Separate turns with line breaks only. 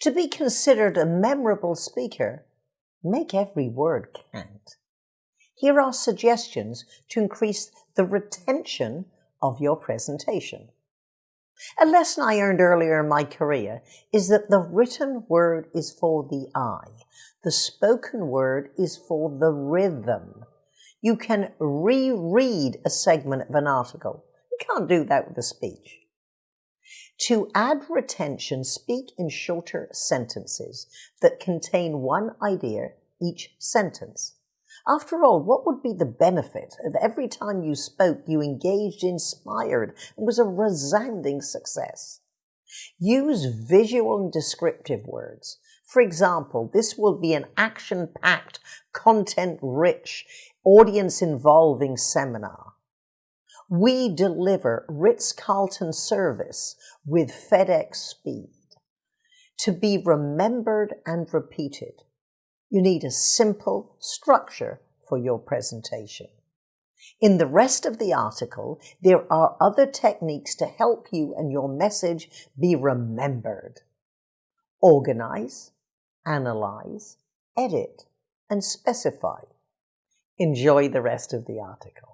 To be considered a memorable speaker, make every word count. Here are suggestions to increase the retention of your presentation. A lesson I learned earlier in my career is that the written word is for the eye. The spoken word is for the rhythm. You can reread a segment of an article. You can't do that with a speech. To add retention, speak in shorter sentences that contain one idea each sentence. After all, what would be the benefit of every time you spoke you engaged, inspired, and was a resounding success? Use visual and descriptive words. For example, this will be an action-packed, content-rich, audience-involving seminar. We deliver Ritz-Carlton service with FedEx speed. To be remembered and repeated, you need a simple structure for your presentation. In the rest of the article, there are other techniques to help you and your message be remembered. Organize, analyze, edit, and specify. Enjoy the rest of the article.